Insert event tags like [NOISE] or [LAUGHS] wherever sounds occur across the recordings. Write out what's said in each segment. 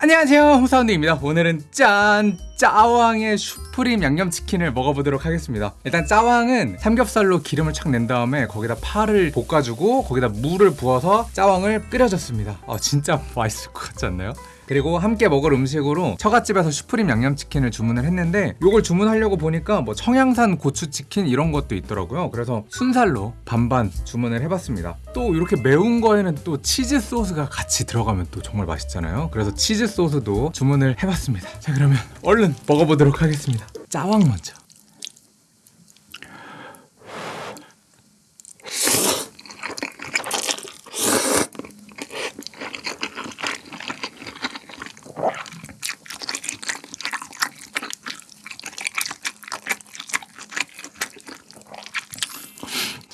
안녕하세요 홍사운드입니다 오늘은 짠! 짜왕의 슈프림 양념치킨을 먹어보도록 하겠습니다 일단 짜왕은 삼겹살로 기름을 착 낸 다음에 거기다 파를 볶아주고 거기다 물을 부어서 짜왕을 끓여줬습니다 아 진짜 맛있을 것 같지 않나요? 그리고 함께 먹을 음식으로 처갓집에서 슈프림 양념치킨을 주문을 했는데 이걸 주문하려고 보니까 뭐 청양산 고추치킨 이런 것도 있더라고요. 그래서 순살로 반반 주문을 해봤습니다. 또 이렇게 매운 거에는 또 치즈 소스가 같이 들어가면 또 정말 맛있잖아요. 그래서 치즈 소스도 주문을 해봤습니다. 자 그러면 얼른 먹어보도록 하겠습니다. 짜왕 먼저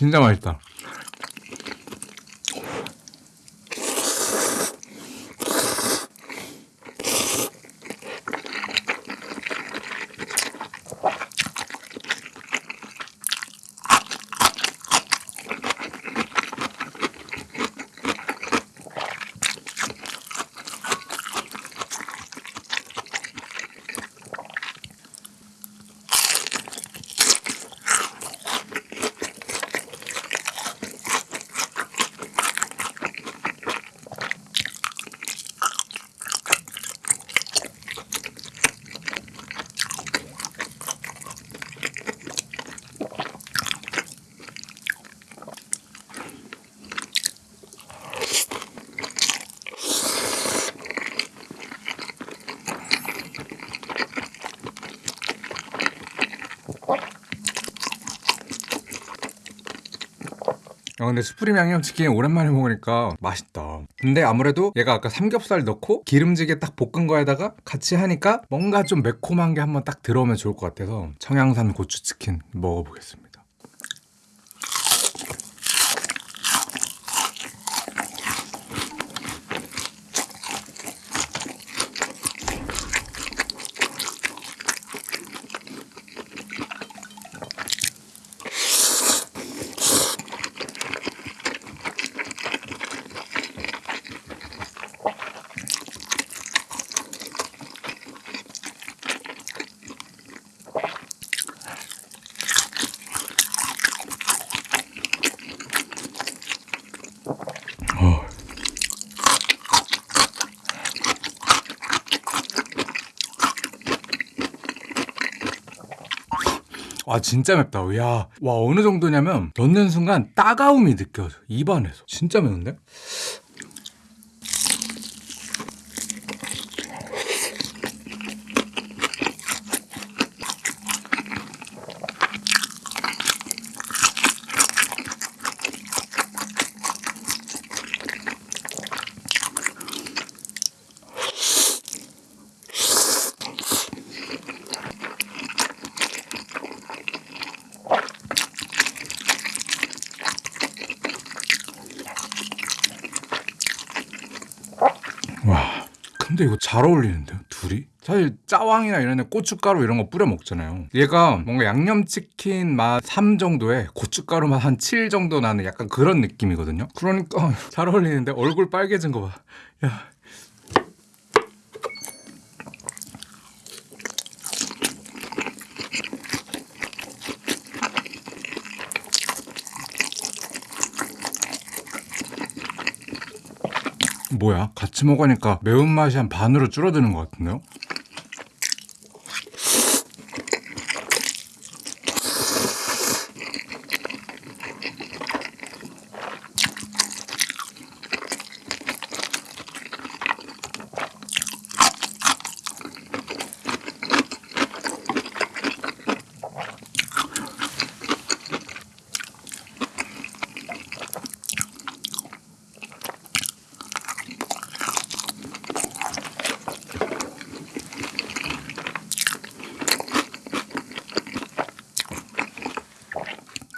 진짜 맛있다. 아 근데 스프림 양념치킨 오랜만에 먹으니까 맛있다. 근데 아무래도 얘가 아까 삼겹살 넣고 기름지게 딱 볶은 거에다가 같이 하니까 뭔가 좀 매콤한 게 한번 딱 들어오면 좋을 것 같아서 청양산 고추치킨 먹어보겠습니다 어. 와 진짜 맵다 야, 와 어느 정도냐면 넣는 순간 따가움이 느껴져 입안에서 진짜 매운데? 근데 이거 잘 어울리는데요 둘이? 사실 짜왕이나 이런 데 고춧가루 이런 거 뿌려 먹잖아요 얘가 뭔가 양념치킨 맛 3 정도에 고춧가루 맛 한 7 정도 나는 약간 그런 느낌이거든요 그러니까 [LAUGHS] 잘 어울리는데 얼굴 빨개진 거봐 야. 뭐야? 같이 먹으니까 매운맛이 한 반으로 줄어드는 것 같은데요?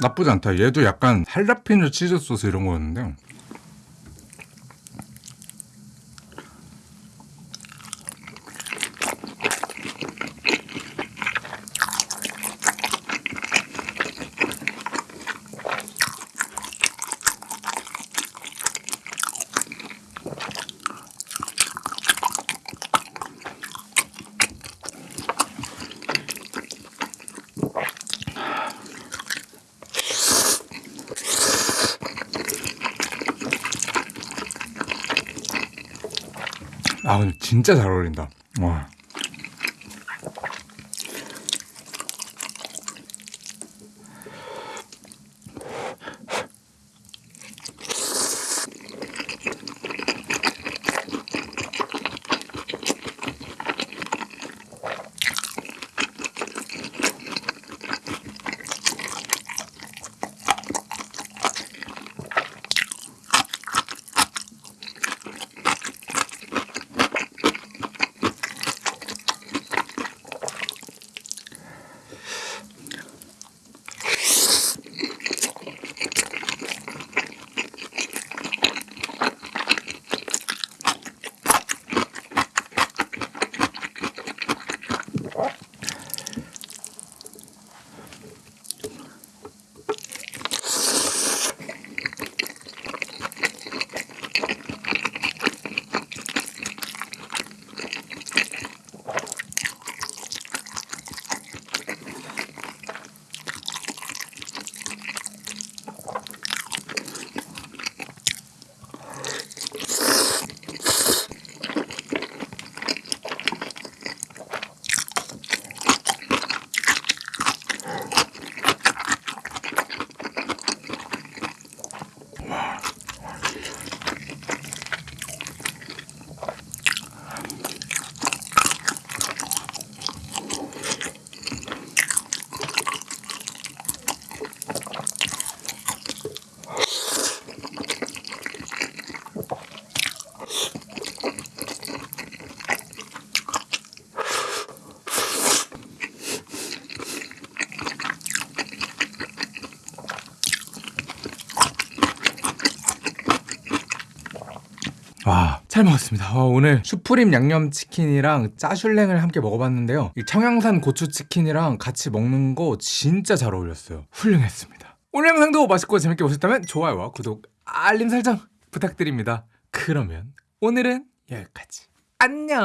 나쁘지 않다. 얘도 약간 할라피뇨 치즈 소스 이런 거였는데 아 진짜 잘 어울린다. 와. 와, 잘 먹었습니다. 와, 오늘 슈프림 양념치킨이랑 짜슐랭을 함께 먹어봤는데요. 이 청양산 고추치킨이랑 같이 먹는 거 진짜 잘 어울렸어요. 훌륭했습니다. 오늘 영상도 맛있고 재밌게 보셨다면 좋아요와 구독, 알림 설정 부탁드립니다. 그러면 오늘은 여기까지. 안녕.